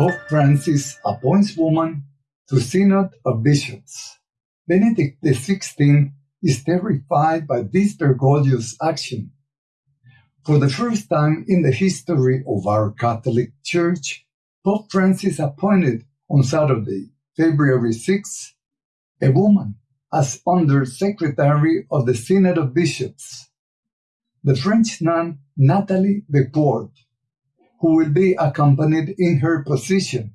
Pope Francis appoints woman to Synod of Bishops. Benedict XVI is terrified by this Bergoglio's action. For the first time in the history of our Catholic Church, Pope Francis appointed on Saturday, February 6, a woman as Under Secretary of the Synod of Bishops, the French nun Nathalie Becquart, who will be accompanied in her position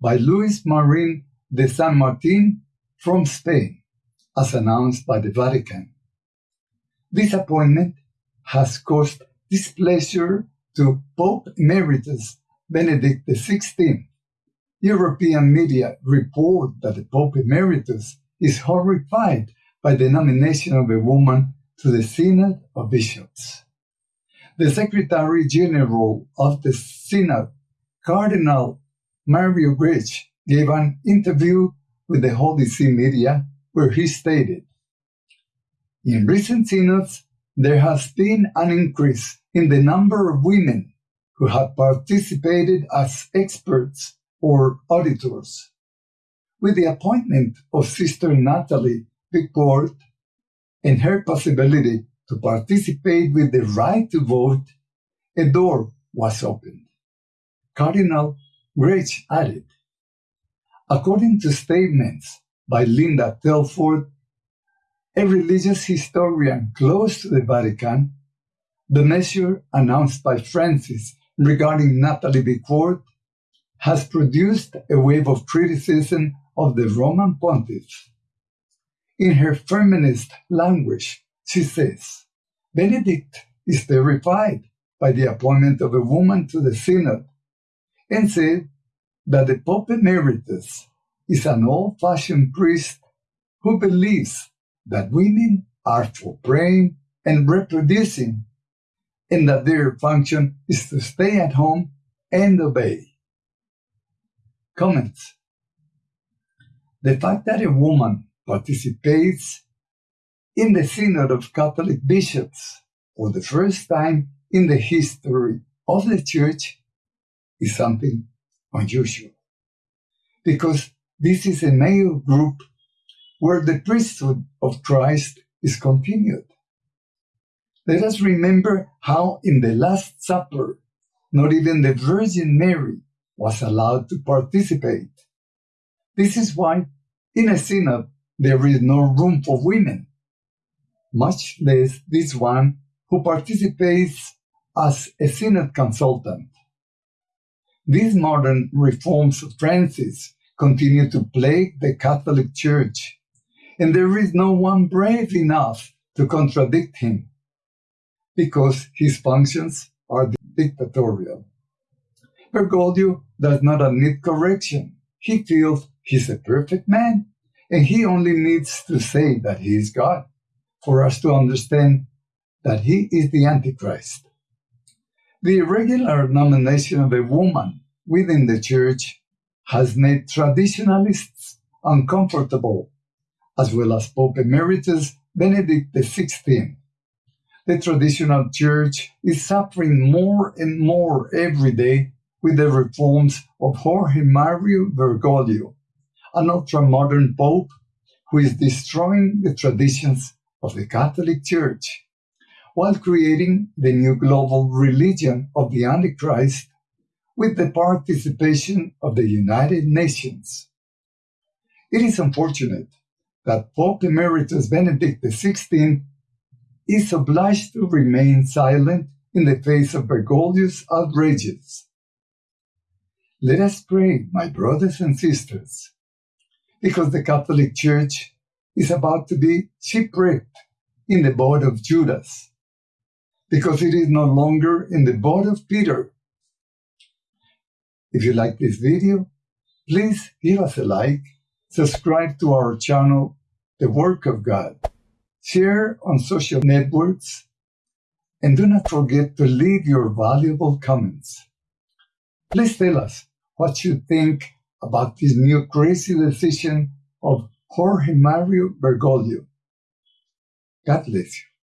by Luis Marin de San Martin from Spain, as announced by the Vatican. This appointment has caused displeasure to Pope Emeritus Benedict XVI. European media report that the Pope Emeritus is horrified by the nomination of a woman to the Synod of Bishops. The Secretary General of the Synod, Cardinal Mario Grech, gave an interview with the Holy See media where he stated, In recent synods, there has been an increase in the number of women who have participated as experts or auditors. With the appointment of Sister Natalie Becquart and her possibility to participate with the right to vote, a door was opened. Cardinal Grech added, According to statements by Linda Telford, a religious historian close to the Vatican, the measure announced by Francis regarding Nathalie Becquart has produced a wave of criticism of the Roman pontiff. In her feminist language, she says, Benedict is terrified by the appointment of a woman to the synod and said that the Pope Emeritus is an old fashioned priest who believes that women are for praying and reproducing, and that their function is to stay at home and obey. Comments The fact that a woman participates in the Synod of Catholic Bishops for the first time in the history of the Church is something unusual. Because this is a male group where the priesthood of Christ is continued. Let us remember how in the Last Supper, not even the Virgin Mary was allowed to participate. This is why in a synod there is no room for women, much less this one who participates as a synod consultant. These modern reforms of Francis continue to plague the Catholic Church, and there is no one brave enough to contradict him because his functions are dictatorial. Bergoglio does not admit correction. He feels he's a perfect man, and he only needs to say that he is God for us to understand that he is the Antichrist. The irregular nomination of a woman within the church has made traditionalists uncomfortable, as well as Pope Emeritus Benedict XVI. The traditional church is suffering more and more every day with the reforms of Jorge Mario Bergoglio, an ultra-modern pope who is destroying the traditions of the Catholic Church while creating the new global religion of the Antichrist with the participation of the United Nations. It is unfortunate that Pope Emeritus Benedict XVI is obliged to remain silent in the face of Bergoglio's outrages. Let us pray, my brothers and sisters, because the Catholic Church is about to be shipwrecked in the boat of Judas because it is no longer in the boat of Peter. If you like this video, please give us a like, subscribe to our channel, The Work of God, share on social networks, and do not forget to leave your valuable comments. Please tell us what you think about this new crazy decision of Jorge Mario Bergoglio. God bless you.